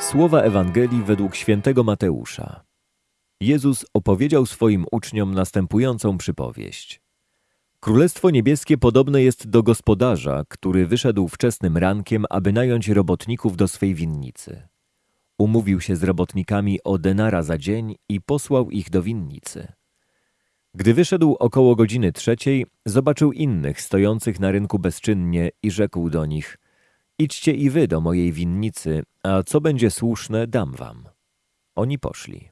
Słowa Ewangelii według świętego Mateusza. Jezus opowiedział swoim uczniom następującą przypowieść. Królestwo niebieskie podobne jest do gospodarza, który wyszedł wczesnym rankiem, aby nająć robotników do swej winnicy. Umówił się z robotnikami o denara za dzień i posłał ich do winnicy. Gdy wyszedł około godziny trzeciej, zobaczył innych stojących na rynku bezczynnie i rzekł do nich – Idźcie i wy do mojej winnicy, a co będzie słuszne, dam wam. Oni poszli.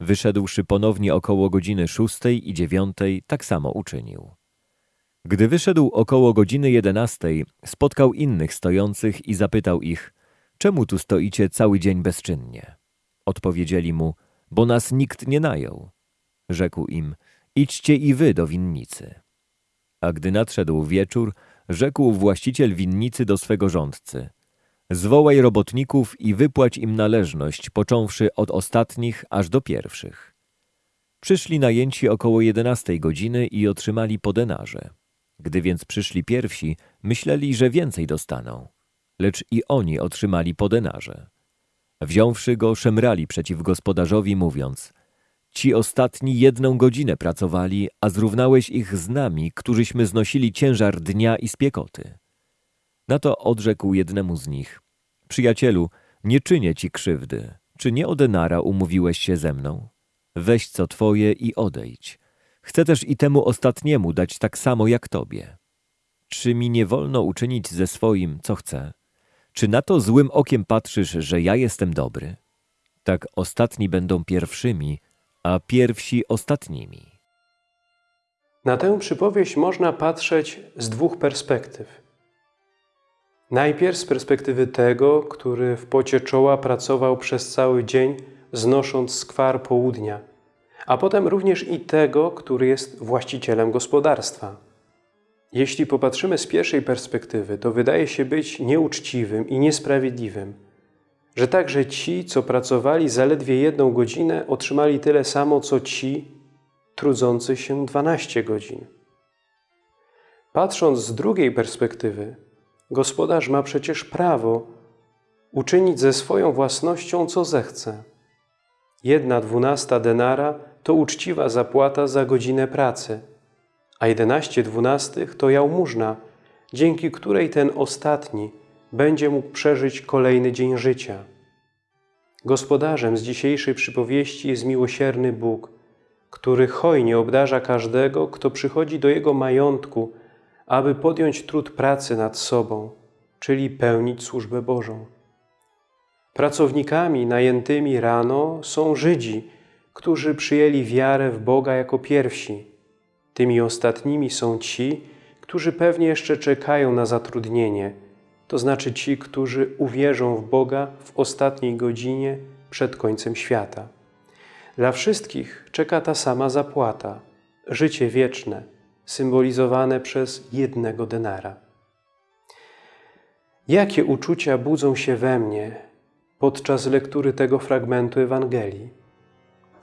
Wyszedłszy ponownie około godziny szóstej i dziewiątej, tak samo uczynił. Gdy wyszedł około godziny jedenastej, spotkał innych stojących i zapytał ich, czemu tu stoicie cały dzień bezczynnie? Odpowiedzieli mu, bo nas nikt nie najął. Rzekł im, idźcie i wy do winnicy. A gdy nadszedł wieczór, rzekł właściciel winnicy do swego rządcy. Zwołaj robotników i wypłać im należność, począwszy od ostatnich aż do pierwszych. Przyszli najęci około jedenastej godziny i otrzymali po denarze. Gdy więc przyszli pierwsi, myśleli, że więcej dostaną. Lecz i oni otrzymali po denarze. Wziąwszy go, szemrali przeciw gospodarzowi, mówiąc – Ci ostatni jedną godzinę pracowali, a zrównałeś ich z nami, którzyśmy znosili ciężar dnia i spiekoty. Na to odrzekł jednemu z nich. Przyjacielu, nie czynię ci krzywdy. Czy nie o denara umówiłeś się ze mną? Weź co twoje i odejdź. Chcę też i temu ostatniemu dać tak samo jak tobie. Czy mi nie wolno uczynić ze swoim, co chcę? Czy na to złym okiem patrzysz, że ja jestem dobry? Tak ostatni będą pierwszymi, a pierwsi ostatnimi. Na tę przypowieść można patrzeć z dwóch perspektyw. Najpierw z perspektywy tego, który w pocie czoła pracował przez cały dzień, znosząc skwar południa, a potem również i tego, który jest właścicielem gospodarstwa. Jeśli popatrzymy z pierwszej perspektywy, to wydaje się być nieuczciwym i niesprawiedliwym – że także ci, co pracowali zaledwie jedną godzinę, otrzymali tyle samo, co ci trudzący się 12 godzin. Patrząc z drugiej perspektywy, gospodarz ma przecież prawo uczynić ze swoją własnością, co zechce. Jedna dwunasta denara to uczciwa zapłata za godzinę pracy, a jedenaście dwunastych to jałmużna, dzięki której ten ostatni – będzie mógł przeżyć kolejny dzień życia. Gospodarzem z dzisiejszej przypowieści jest miłosierny Bóg, który hojnie obdarza każdego, kto przychodzi do Jego majątku, aby podjąć trud pracy nad sobą, czyli pełnić służbę Bożą. Pracownikami najętymi rano są Żydzi, którzy przyjęli wiarę w Boga jako pierwsi. Tymi ostatnimi są ci, którzy pewnie jeszcze czekają na zatrudnienie – to znaczy ci, którzy uwierzą w Boga w ostatniej godzinie przed końcem świata. Dla wszystkich czeka ta sama zapłata życie wieczne, symbolizowane przez jednego denara. Jakie uczucia budzą się we mnie podczas lektury tego fragmentu Ewangelii?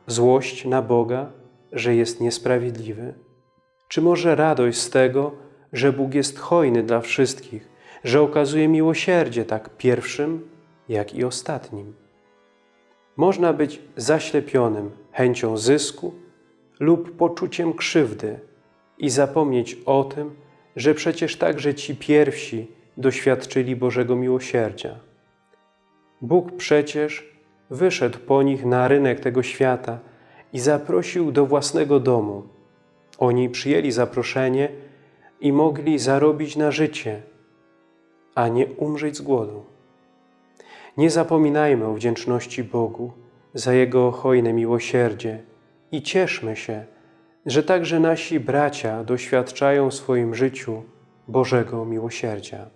Złość na Boga, że jest niesprawiedliwy? Czy może radość z tego, że Bóg jest hojny dla wszystkich, że okazuje miłosierdzie tak pierwszym, jak i ostatnim. Można być zaślepionym chęcią zysku lub poczuciem krzywdy i zapomnieć o tym, że przecież także ci pierwsi doświadczyli Bożego miłosierdzia. Bóg przecież wyszedł po nich na rynek tego świata i zaprosił do własnego domu. Oni przyjęli zaproszenie i mogli zarobić na życie – a nie umrzeć z głodu. Nie zapominajmy o wdzięczności Bogu za Jego hojne miłosierdzie i cieszmy się, że także nasi bracia doświadczają w swoim życiu Bożego miłosierdzia.